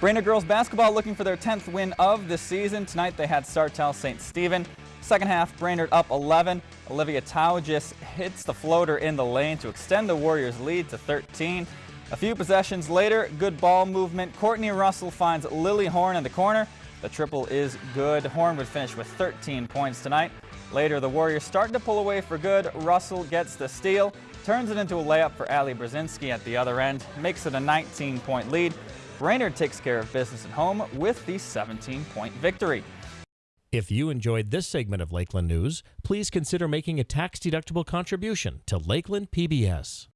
Brainerd girls basketball looking for their 10th win of the season. Tonight they had Sartell St. Stephen. Second half, Brainerd up 11. Olivia Tau just hits the floater in the lane to extend the Warriors' lead to 13. A few possessions later, good ball movement. Courtney Russell finds Lily Horn in the corner. The triple is good. Horn would finish with 13 points tonight. Later, the Warriors start to pull away for good. Russell gets the steal, turns it into a layup for Ali Brzezinski at the other end, makes it a 19-point lead. Brainerd takes care of business at home with the 17-point victory. If you enjoyed this segment of Lakeland News, please consider making a tax-deductible contribution to Lakeland PBS.